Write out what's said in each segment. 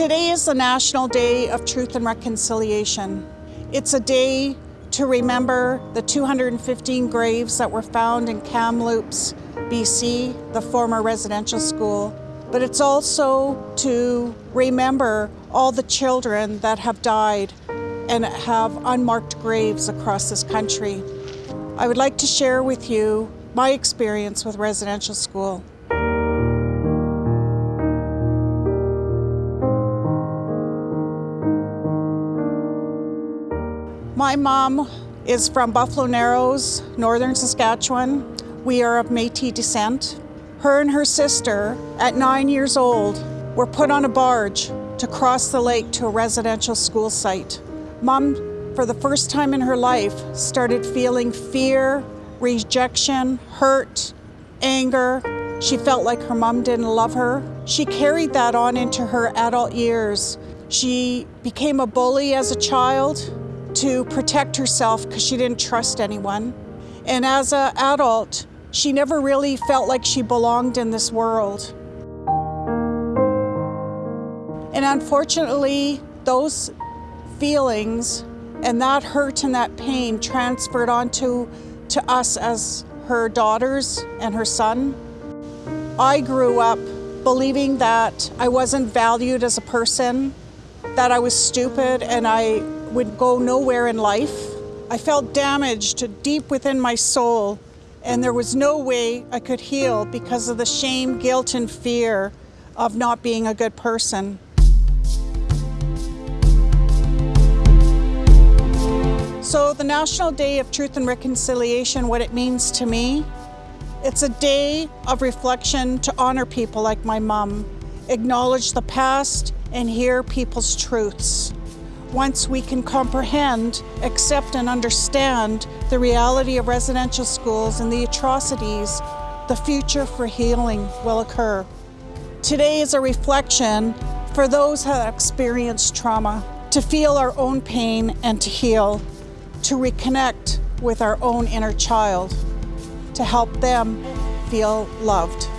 Today is the National Day of Truth and Reconciliation. It's a day to remember the 215 graves that were found in Kamloops, BC, the former residential school. But it's also to remember all the children that have died and have unmarked graves across this country. I would like to share with you my experience with residential school. My mom is from Buffalo Narrows, northern Saskatchewan. We are of Métis descent. Her and her sister, at nine years old, were put on a barge to cross the lake to a residential school site. Mom, for the first time in her life, started feeling fear, rejection, hurt, anger. She felt like her mom didn't love her. She carried that on into her adult years. She became a bully as a child to protect herself because she didn't trust anyone. And as an adult, she never really felt like she belonged in this world. And unfortunately, those feelings and that hurt and that pain transferred onto to us as her daughters and her son. I grew up believing that I wasn't valued as a person, that I was stupid and I would go nowhere in life. I felt damaged deep within my soul and there was no way I could heal because of the shame, guilt, and fear of not being a good person. So the National Day of Truth and Reconciliation, what it means to me, it's a day of reflection to honor people like my mom, acknowledge the past, and hear people's truths. Once we can comprehend, accept, and understand the reality of residential schools and the atrocities, the future for healing will occur. Today is a reflection for those who have experienced trauma, to feel our own pain and to heal, to reconnect with our own inner child, to help them feel loved.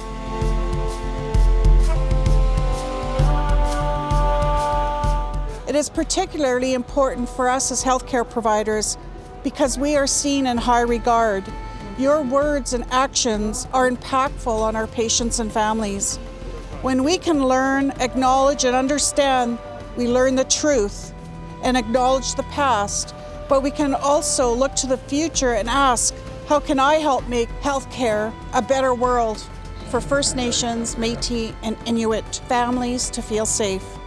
It is particularly important for us as healthcare providers because we are seen in high regard. Your words and actions are impactful on our patients and families. When we can learn, acknowledge, and understand, we learn the truth and acknowledge the past, but we can also look to the future and ask, how can I help make healthcare a better world for First Nations, Métis, and Inuit families to feel safe?